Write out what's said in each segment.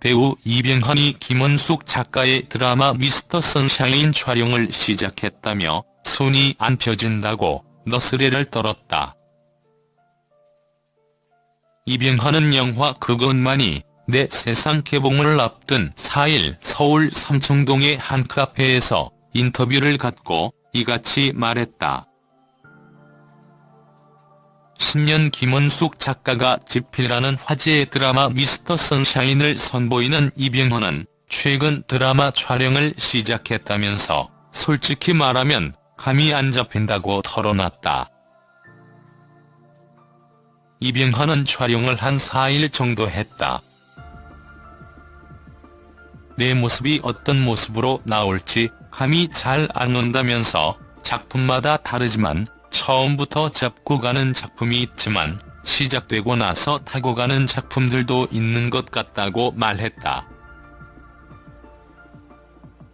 배우 이병헌이 김원숙 작가의 드라마 미스터 선샤인 촬영을 시작했다며 손이 안 펴진다고 너스레를 떨었다. 이병헌은 영화 그것만이 내 세상 개봉을 앞둔 4일 서울 삼청동의 한 카페에서 인터뷰를 갖고 이같이 말했다. 10년 김원숙 작가가 집필하는 화제의 드라마 미스터 선샤인을 선보이는 이병헌은 최근 드라마 촬영을 시작했다면서 솔직히 말하면 감이 안 잡힌다고 털어놨다. 이병헌은 촬영을 한 4일 정도 했다. 내 모습이 어떤 모습으로 나올지 감이 잘 안 온다면서 작품마다 다르지만 처음부터 잡고 가는 작품이 있지만 시작되고 나서 타고 가는 작품들도 있는 것 같다고 말했다.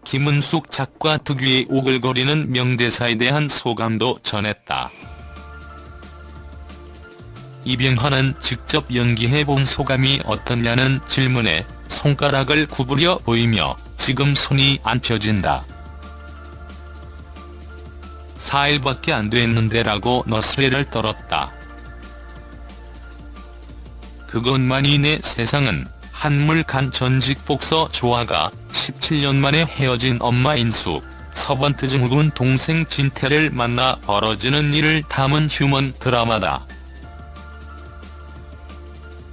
김은숙 작가 특유의 오글거리는 명대사에 대한 소감도 전했다. 이병헌은 직접 연기해본 소감이 어떻냐는 질문에 손가락을 구부려 보이며 지금 손이 안 펴진다. 4일밖에 안 됐는데 라고 너스레를 떨었다. 그것만이 내 세상은 한물간 전직 복서 조아가 17년 만에 헤어진 엄마 인수, 서번트 증후군 동생 진태를 만나 벌어지는 일을 담은 휴먼 드라마다.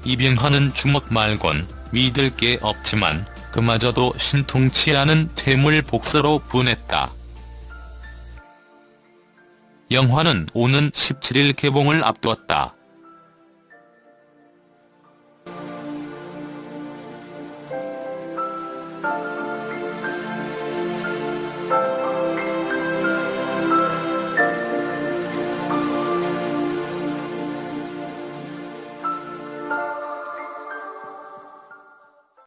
이병헌은 주먹 말곤 믿을 게 없지만 그마저도 신통치 않은 퇴물 복서로 분했다. 영화는 오는 17일 개봉을 앞두었다.